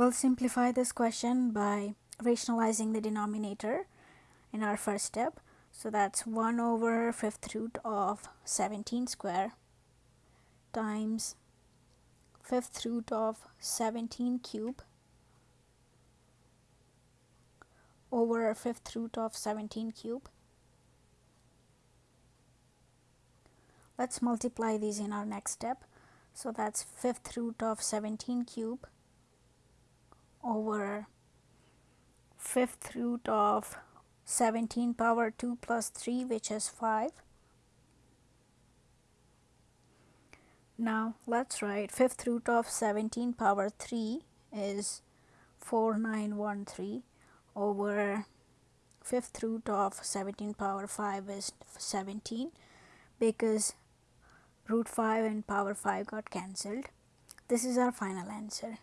We'll simplify this question by rationalizing the denominator in our first step. So that's 1 over fifth root of 17 square times fifth root of 17 cube over fifth root of 17 cube. Let's multiply these in our next step. So that's fifth root of 17 cube over fifth root of 17 power 2 plus 3 which is 5. Now let's write fifth root of 17 power 3 is 4913 over fifth root of 17 power 5 is 17 because root 5 and power 5 got cancelled. This is our final answer.